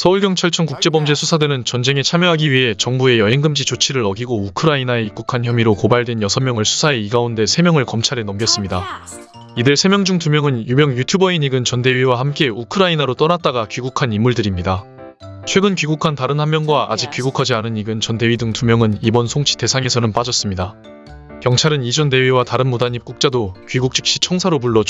서울경찰청 국제범죄수사대는 전쟁에 참여하기 위해 정부의 여행금지 조치를 어기고 우크라이나에 입국한 혐의로 고발된 6명을 수사해 이 가운데 3명을 검찰에 넘겼습니다. 이들 3명 중 2명은 유명 유튜버인 이근 전 대위와 함께 우크라이나로 떠났다가 귀국한 인물들입니다. 최근 귀국한 다른 한 명과 아직 귀국하지 않은 이근 전 대위 등 2명은 이번 송치 대상에서는 빠졌습니다. 경찰은 이전 대위와 다른 무단 입국자도 귀국 즉시 청사로 불러